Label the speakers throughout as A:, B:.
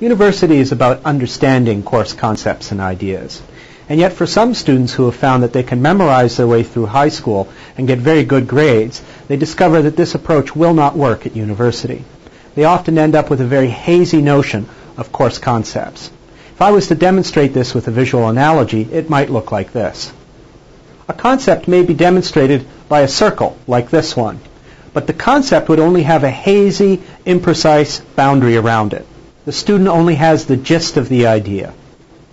A: University is about understanding course concepts and ideas. And yet for some students who have found that they can memorize their way through high school and get very good grades, they discover that this approach will not work at university. They often end up with a very hazy notion of course concepts. If I was to demonstrate this with a visual analogy, it might look like this. A concept may be demonstrated by a circle, like this one, but the concept would only have a hazy, imprecise boundary around it. The student only has the gist of the idea.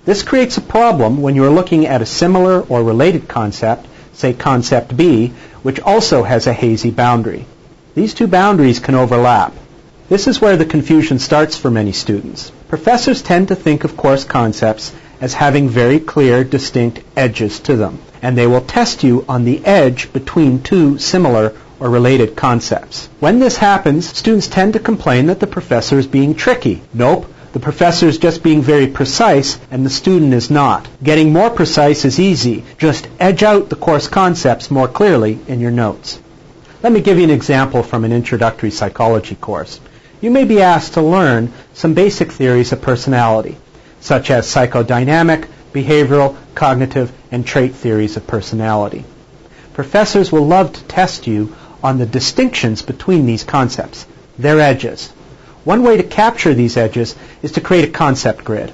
A: This creates a problem when you are looking at a similar or related concept, say concept B, which also has a hazy boundary. These two boundaries can overlap. This is where the confusion starts for many students. Professors tend to think of course concepts as having very clear, distinct edges to them, and they will test you on the edge between two similar or related concepts. When this happens, students tend to complain that the professor is being tricky. Nope, the professor is just being very precise and the student is not. Getting more precise is easy. Just edge out the course concepts more clearly in your notes. Let me give you an example from an introductory psychology course. You may be asked to learn some basic theories of personality, such as psychodynamic, behavioral, cognitive, and trait theories of personality. Professors will love to test you on the distinctions between these concepts, their edges. One way to capture these edges is to create a concept grid.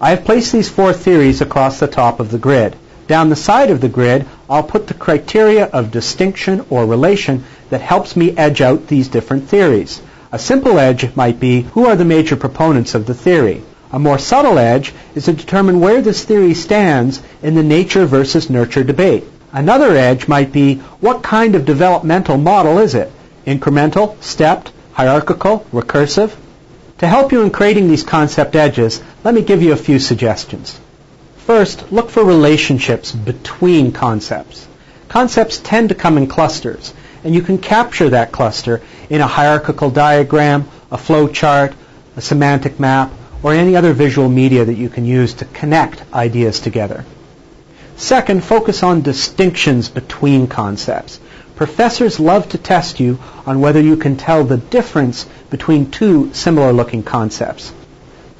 A: I have placed these four theories across the top of the grid. Down the side of the grid, I'll put the criteria of distinction or relation that helps me edge out these different theories. A simple edge might be, who are the major proponents of the theory? A more subtle edge is to determine where this theory stands in the nature versus nurture debate. Another edge might be what kind of developmental model is it? Incremental, stepped, hierarchical, recursive? To help you in creating these concept edges, let me give you a few suggestions. First, look for relationships between concepts. Concepts tend to come in clusters, and you can capture that cluster in a hierarchical diagram, a flow chart, a semantic map, or any other visual media that you can use to connect ideas together. Second, focus on distinctions between concepts. Professors love to test you on whether you can tell the difference between two similar looking concepts.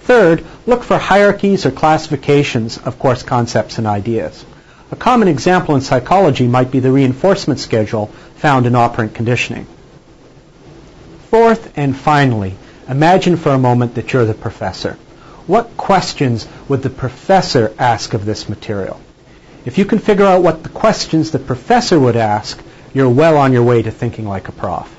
A: Third, look for hierarchies or classifications of course concepts and ideas. A common example in psychology might be the reinforcement schedule found in operant conditioning. Fourth and finally, imagine for a moment that you're the professor. What questions would the professor ask of this material? If you can figure out what the questions the professor would ask, you're well on your way to thinking like a prof.